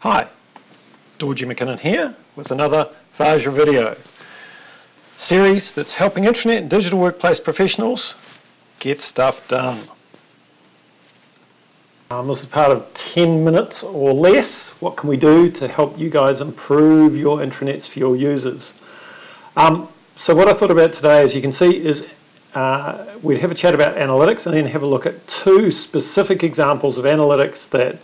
Hi, Dorje McKinnon here with another Vajra video series that's helping intranet and digital workplace professionals get stuff done. Um, this is part of 10 minutes or less. What can we do to help you guys improve your intranets for your users? Um, so what I thought about today, as you can see, is uh, we'd have a chat about analytics and then have a look at two specific examples of analytics that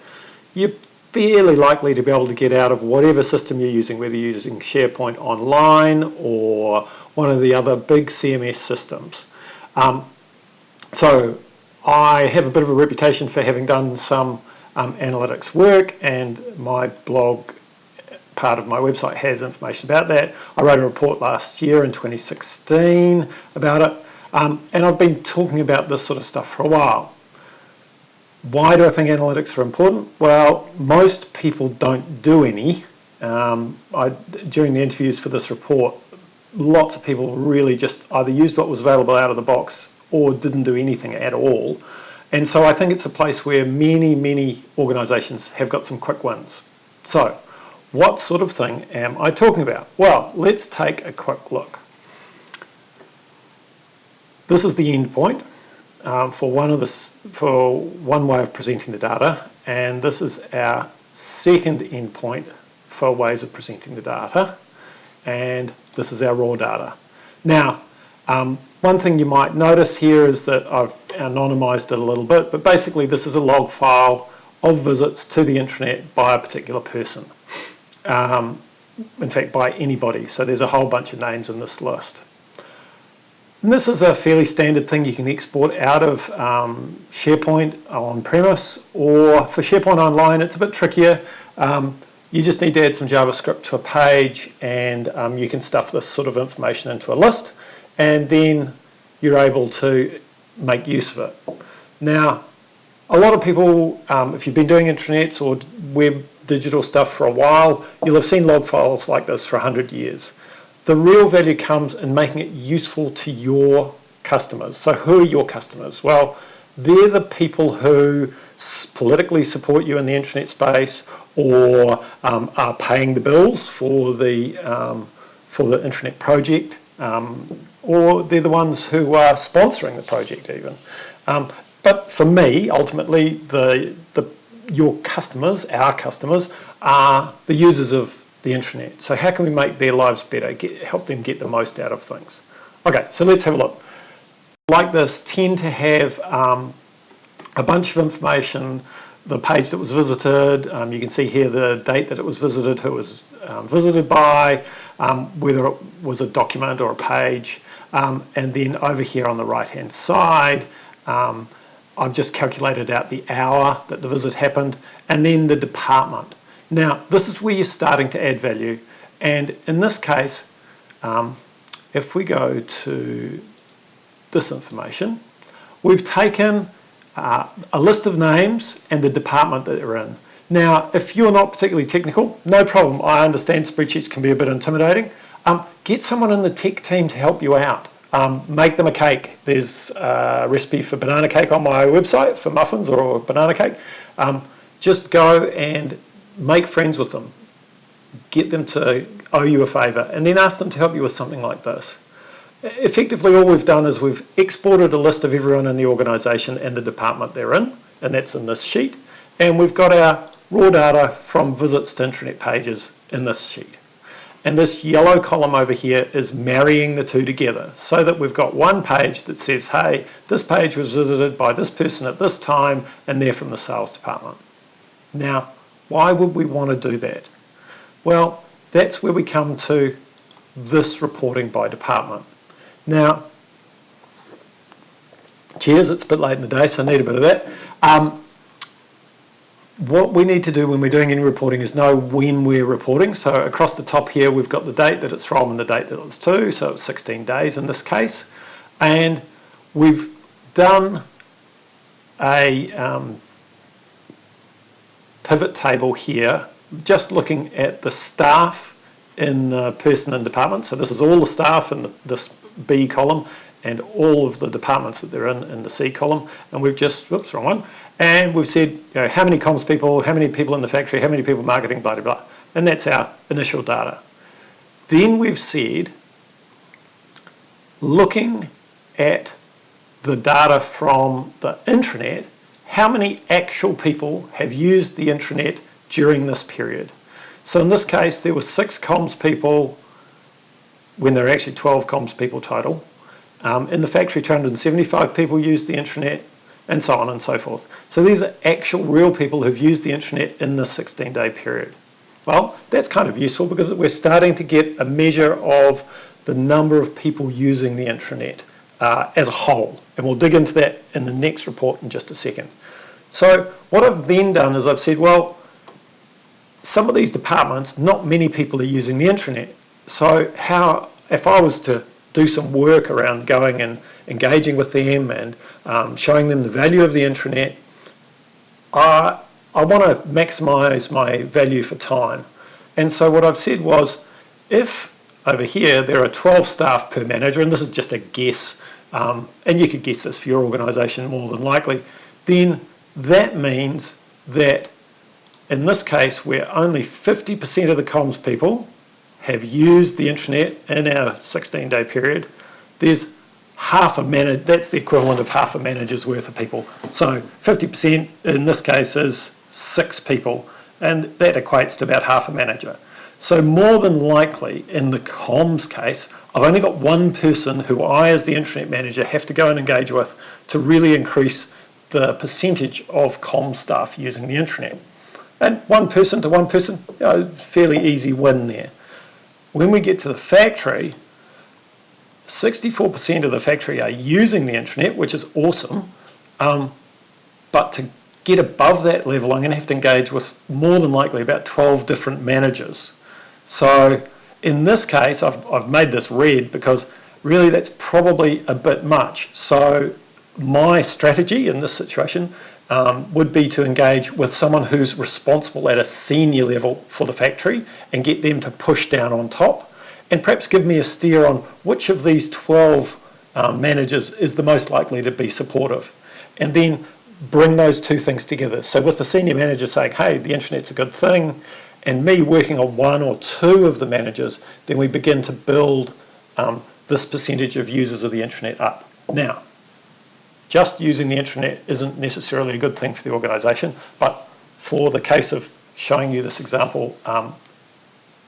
you're fairly likely to be able to get out of whatever system you're using, whether you're using SharePoint Online or one of the other big CMS systems. Um, so I have a bit of a reputation for having done some um, analytics work and my blog part of my website has information about that. I wrote a report last year in 2016 about it. Um, and I've been talking about this sort of stuff for a while. Why do I think analytics are important? Well, most people don't do any. Um, I, during the interviews for this report, lots of people really just either used what was available out of the box or didn't do anything at all. And so I think it's a place where many, many organisations have got some quick wins. So what sort of thing am I talking about? Well, let's take a quick look. This is the endpoint um, for one of this for one way of presenting the data, and this is our second endpoint for ways of presenting the data, and this is our raw data. Now, um, one thing you might notice here is that I've anonymized it a little bit, but basically this is a log file of visits to the intranet by a particular person. Um, in fact, by anybody. So there's a whole bunch of names in this list. And this is a fairly standard thing you can export out of um, SharePoint on-premise or for SharePoint Online it's a bit trickier. Um, you just need to add some JavaScript to a page and um, you can stuff this sort of information into a list and then you're able to make use of it. Now, a lot of people, um, if you've been doing intranets or web digital stuff for a while, you'll have seen log files like this for 100 years. The real value comes in making it useful to your customers. So who are your customers? Well, they're the people who politically support you in the intranet space or um, are paying the bills for the, um, for the intranet project um, or they're the ones who are sponsoring the project even. Um, but for me, ultimately, the, the, your customers, our customers, are the users of the intranet. So how can we make their lives better, get, help them get the most out of things? Okay, so let's have a look. Like this tend to have um, a bunch of information, the page that was visited, um, you can see here the date that it was visited, who it was um, visited by, um, whether it was a document or a page, um, and then over here on the right hand side, um, I've just calculated out the hour that the visit happened, and then the department. Now, this is where you're starting to add value. And in this case, um, if we go to this information, we've taken uh, a list of names and the department that they're in. Now, if you're not particularly technical, no problem. I understand spreadsheets can be a bit intimidating. Um, get someone in the tech team to help you out. Um, make them a cake. There's a recipe for banana cake on my website for muffins or banana cake. Um, just go and make friends with them, get them to owe you a favour, and then ask them to help you with something like this. Effectively, all we've done is we've exported a list of everyone in the organisation and the department they're in, and that's in this sheet. And we've got our raw data from visits to intranet pages in this sheet. And this yellow column over here is marrying the two together so that we've got one page that says, hey, this page was visited by this person at this time and they're from the sales department. Now, why would we want to do that? Well, that's where we come to this reporting by department. Now, cheers, it's a bit late in the day, so I need a bit of that. Um, what we need to do when we're doing any reporting is know when we're reporting. So across the top here, we've got the date that it's from and the date that it's to, so it's 16 days in this case. And we've done a um, pivot table here, just looking at the staff in the person and department. So this is all the staff in the, this B column and all of the departments that they're in in the C column. And we've just, whoops, wrong one. And we've said, you know, how many comms people, how many people in the factory, how many people marketing, blah, blah, blah. And that's our initial data. Then we've said, looking at the data from the intranet, how many actual people have used the intranet during this period. So in this case, there were six comms people when there are actually 12 comms people total. Um, in the factory, 275 people used the intranet and so on and so forth. So these are actual real people who've used the intranet in this 16 day period. Well, that's kind of useful because we're starting to get a measure of the number of people using the intranet uh, as a whole. And we'll dig into that in the next report in just a second. So what I've then done is I've said, well, some of these departments, not many people are using the intranet. So how, if I was to do some work around going and engaging with them and um, showing them the value of the intranet, I, I want to maximize my value for time. And so what I've said was, if over here there are 12 staff per manager, and this is just a guess, um, and you could guess this for your organisation more than likely, then that means that in this case where only 50% of the comms people have used the intranet in our 16 day period, there's half a manager, that's the equivalent of half a manager's worth of people. So 50% in this case is six people, and that equates to about half a manager. So more than likely, in the comms case, I've only got one person who I, as the intranet manager, have to go and engage with to really increase the percentage of comms staff using the intranet. And one person to one person, you know, fairly easy win there. When we get to the factory, 64% of the factory are using the intranet, which is awesome. Um, but to get above that level, I'm going to have to engage with more than likely about 12 different managers. So in this case, I've, I've made this red because really that's probably a bit much. So my strategy in this situation um, would be to engage with someone who's responsible at a senior level for the factory and get them to push down on top and perhaps give me a steer on which of these 12 um, managers is the most likely to be supportive. And then bring those two things together. So with the senior manager saying, hey, the intranet's a good thing, and me working on one or two of the managers, then we begin to build um, this percentage of users of the intranet up. Now, just using the intranet isn't necessarily a good thing for the organisation, but for the case of showing you this example, um,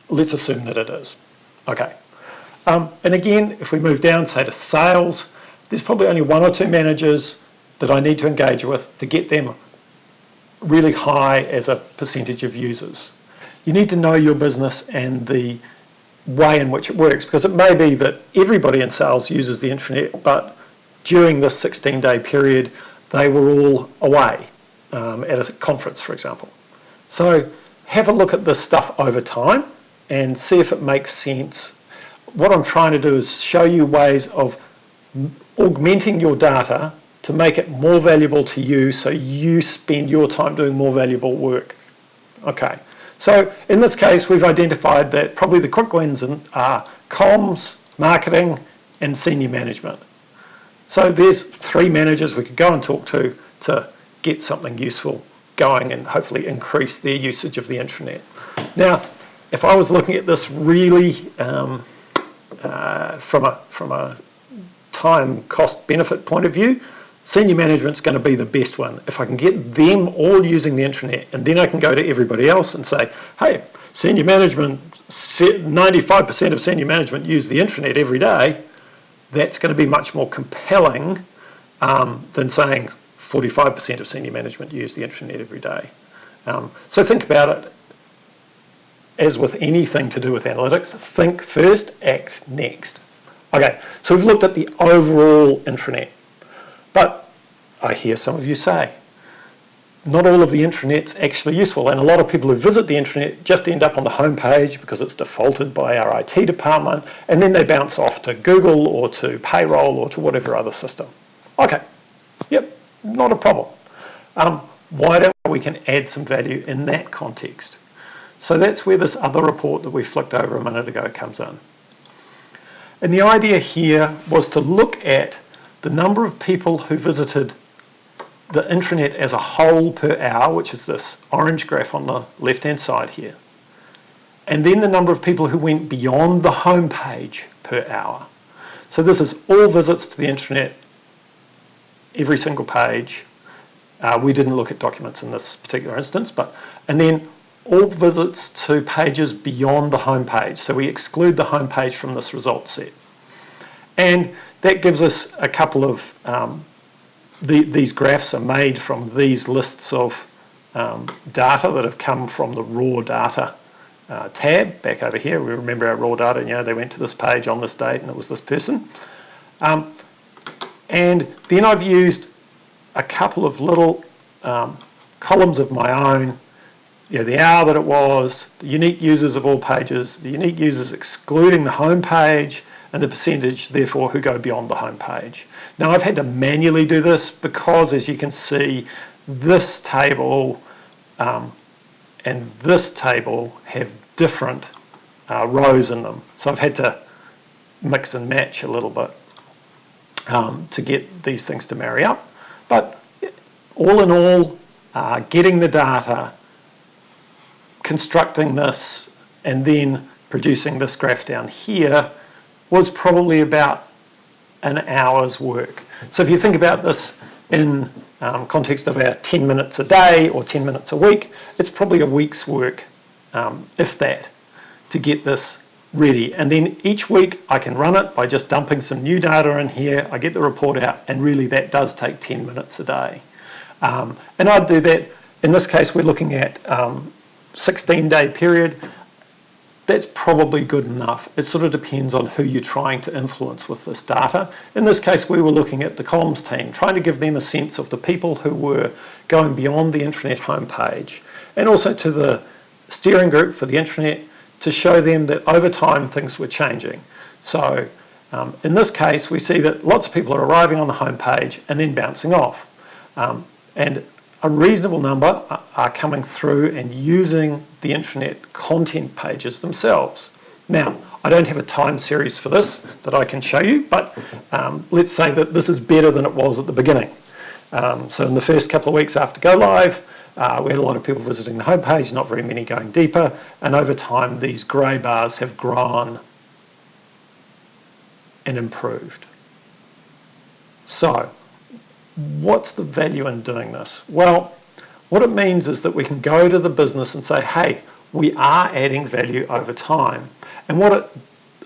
let's assume that it is. Okay. Um, and again, if we move down, say to sales, there's probably only one or two managers that I need to engage with to get them really high as a percentage of users. You need to know your business and the way in which it works because it may be that everybody in sales uses the intranet, but during this 16 day period, they were all away um, at a conference, for example. So have a look at this stuff over time and see if it makes sense. What I'm trying to do is show you ways of augmenting your data to make it more valuable to you so you spend your time doing more valuable work. Okay, so in this case we've identified that probably the quick wins are comms, marketing and senior management. So there's three managers we could go and talk to to get something useful going and hopefully increase their usage of the intranet. Now, if I was looking at this really um, uh, from a from a time cost benefit point of view, senior management's going to be the best one. If I can get them all using the intranet and then I can go to everybody else and say, hey, senior management, 95% of senior management use the intranet every day, that's going to be much more compelling um, than saying 45% of senior management use the intranet every day. Um, so think about it as with anything to do with analytics, think first, act next. Okay, so we've looked at the overall intranet. But I hear some of you say, not all of the intranet's actually useful. And a lot of people who visit the intranet just end up on the home page because it's defaulted by our IT department, and then they bounce off to Google or to payroll or to whatever other system. Okay, yep, not a problem. Um, why don't we can add some value in that context? So that's where this other report that we flicked over a minute ago comes in. And the idea here was to look at the number of people who visited the intranet as a whole per hour, which is this orange graph on the left-hand side here. And then the number of people who went beyond the home page per hour. So this is all visits to the intranet, every single page. Uh, we didn't look at documents in this particular instance, but and then all visits to pages beyond the home page. So we exclude the home page from this result set. And that gives us a couple of, um, the, these graphs are made from these lists of um, data that have come from the raw data uh, tab back over here. We remember our raw data, you know, they went to this page on this date and it was this person. Um, and then I've used a couple of little um, columns of my own you know, the hour that it was, the unique users of all pages, the unique users excluding the home page, and the percentage, therefore, who go beyond the home page. Now, I've had to manually do this because, as you can see, this table um, and this table have different uh, rows in them. So I've had to mix and match a little bit um, to get these things to marry up. But all in all, uh, getting the data constructing this and then producing this graph down here was probably about an hour's work. So if you think about this in um, context of our 10 minutes a day or 10 minutes a week, it's probably a week's work, um, if that, to get this ready. And then each week I can run it by just dumping some new data in here, I get the report out, and really that does take 10 minutes a day. Um, and I'd do that, in this case we're looking at um, 16 day period, that's probably good enough. It sort of depends on who you're trying to influence with this data. In this case, we were looking at the comms team, trying to give them a sense of the people who were going beyond the intranet homepage, and also to the steering group for the intranet to show them that over time things were changing. So um, in this case, we see that lots of people are arriving on the homepage and then bouncing off. Um, and a reasonable number are coming through and using the intranet content pages themselves. Now, I don't have a time series for this that I can show you, but um, let's say that this is better than it was at the beginning. Um, so in the first couple of weeks after go live, uh, we had a lot of people visiting the homepage, not very many going deeper, and over time these grey bars have grown and improved. So what's the value in doing this? Well, what it means is that we can go to the business and say, hey, we are adding value over time. And what it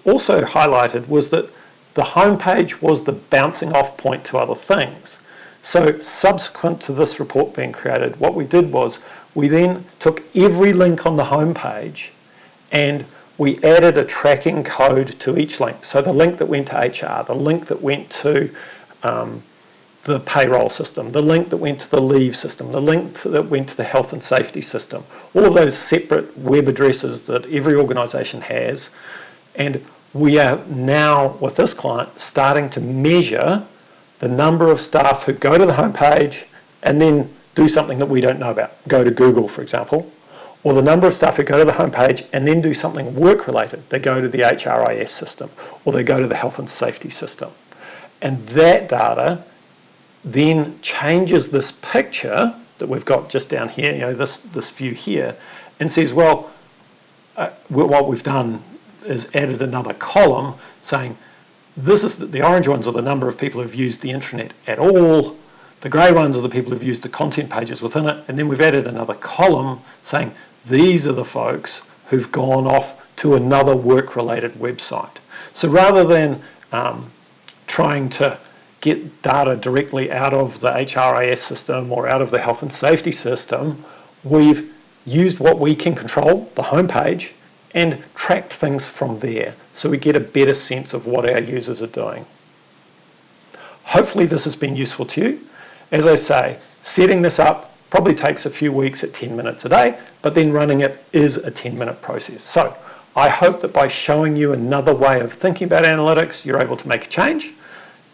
also highlighted was that the homepage was the bouncing off point to other things. So subsequent to this report being created, what we did was we then took every link on the homepage and we added a tracking code to each link. So the link that went to HR, the link that went to um, the payroll system, the link that went to the leave system, the link that went to the health and safety system, all of those separate web addresses that every organisation has. And we are now, with this client, starting to measure the number of staff who go to the homepage and then do something that we don't know about. Go to Google, for example, or the number of staff who go to the homepage and then do something work-related. They go to the HRIS system, or they go to the health and safety system. And that data then changes this picture that we've got just down here, you know, this, this view here, and says, well, uh, what we've done is added another column saying this is the, the orange ones are the number of people who've used the intranet at all, the grey ones are the people who've used the content pages within it, and then we've added another column saying these are the folks who've gone off to another work-related website. So rather than um, trying to get data directly out of the HRIS system or out of the health and safety system, we've used what we can control, the homepage, and tracked things from there so we get a better sense of what our users are doing. Hopefully this has been useful to you. As I say, setting this up probably takes a few weeks at 10 minutes a day, but then running it is a 10 minute process. So I hope that by showing you another way of thinking about analytics, you're able to make a change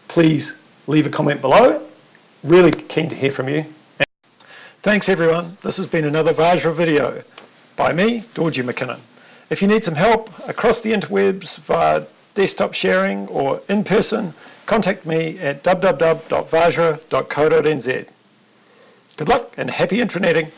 please leave a comment below. Really keen to hear from you. Thanks everyone. This has been another Vajra video by me, Dorje McKinnon. If you need some help across the interwebs via desktop sharing or in person, contact me at www.vajra.co.nz. Good luck and happy intraneting.